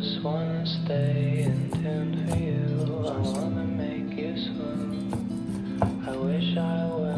just wanna stay in tune for you. I wanna make you swoon. I wish I were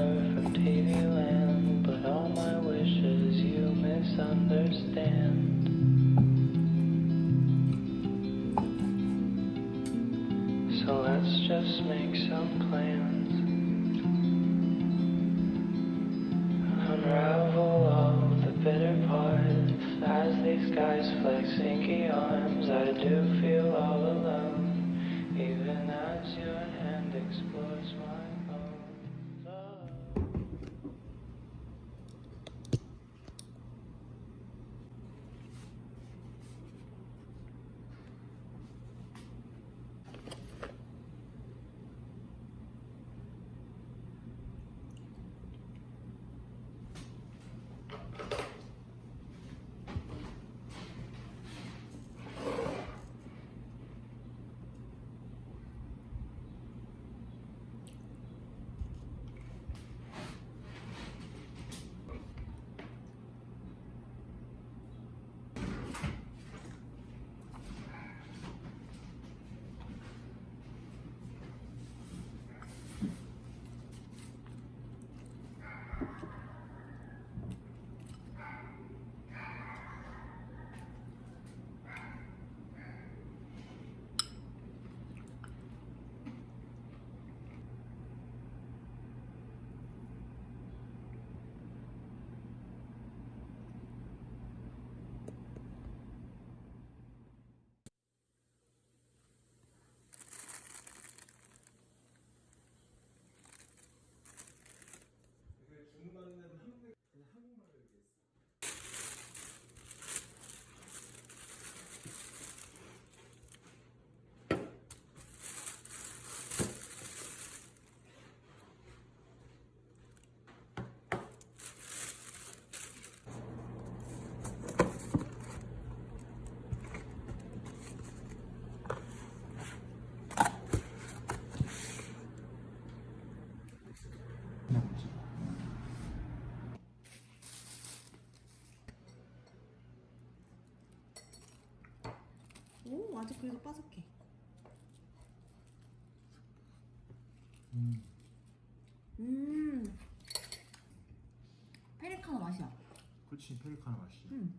それ悲しい、うん、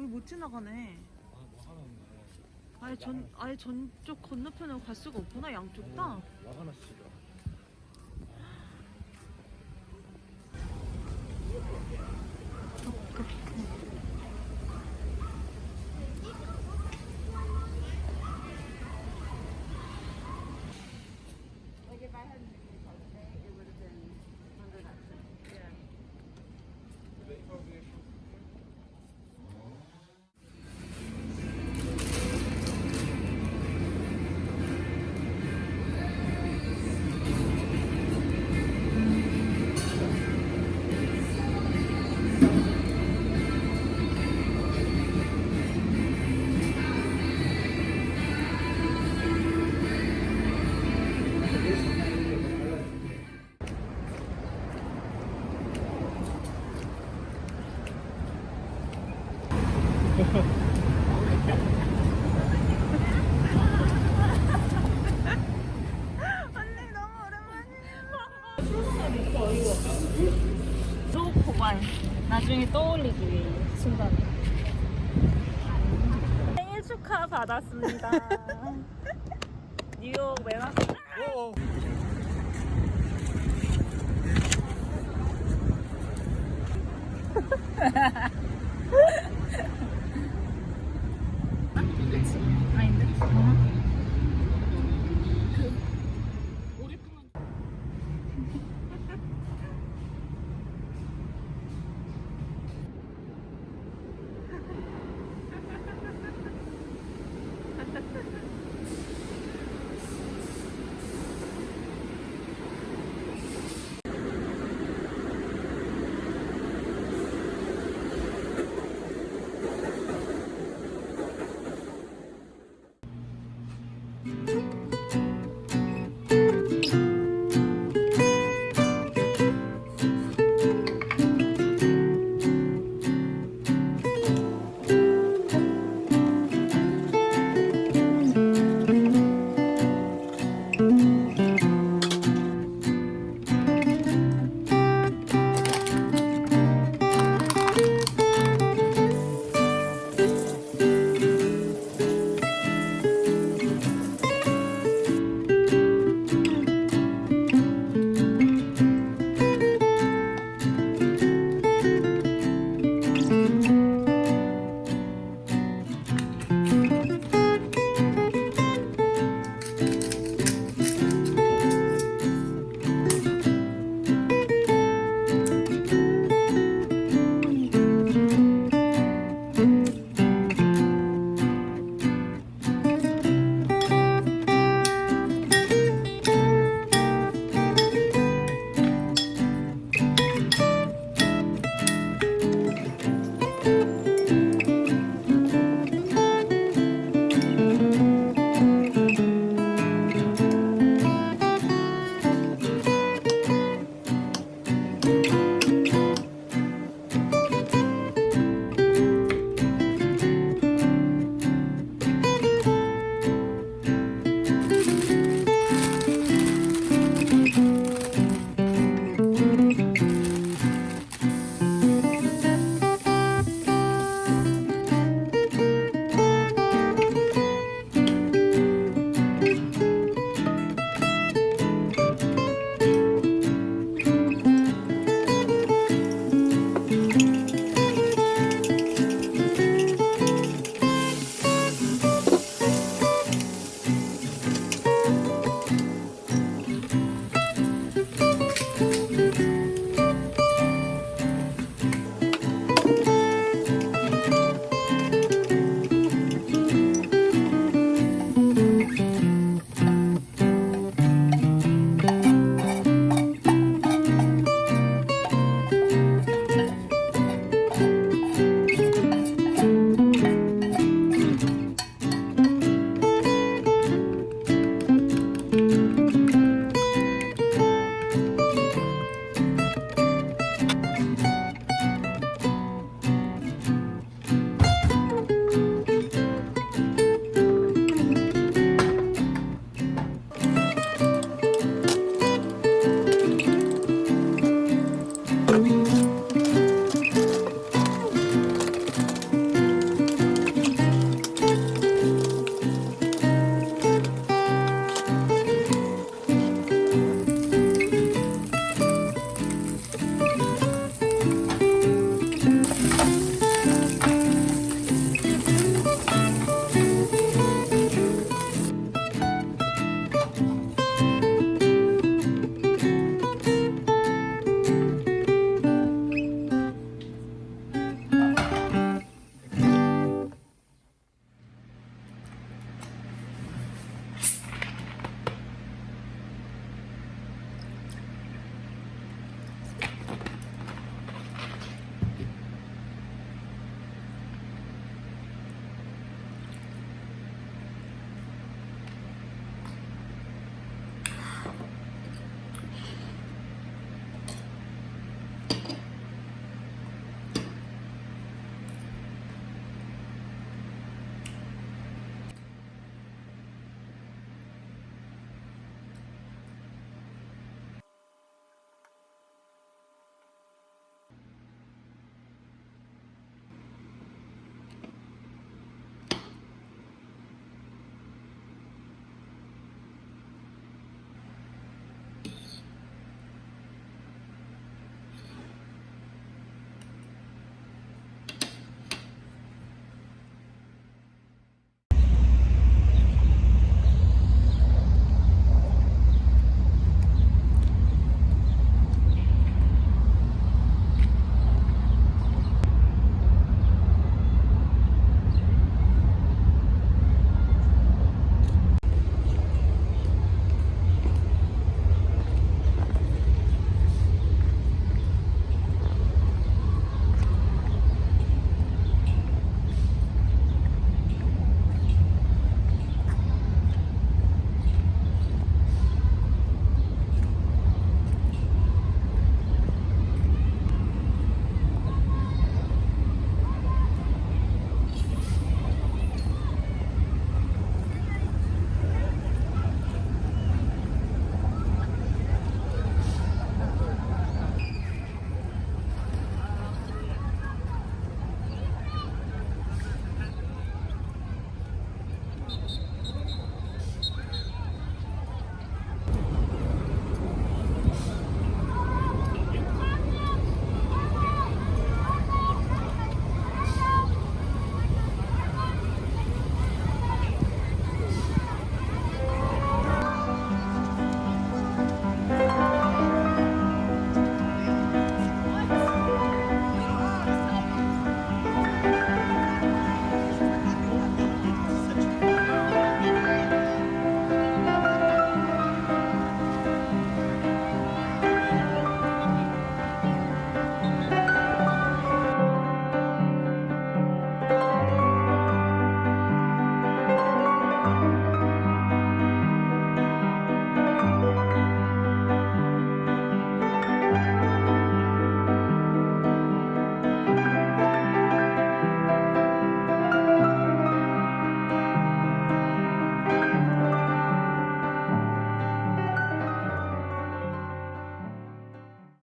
여기 못 지나가네. 아 뭐 하나 없네. 아예 전 아예 전쪽 건너편으로 갈 수가 없구나 양쪽 다. 와가나 씨 받았습니다. 뉴욕 맨하탄.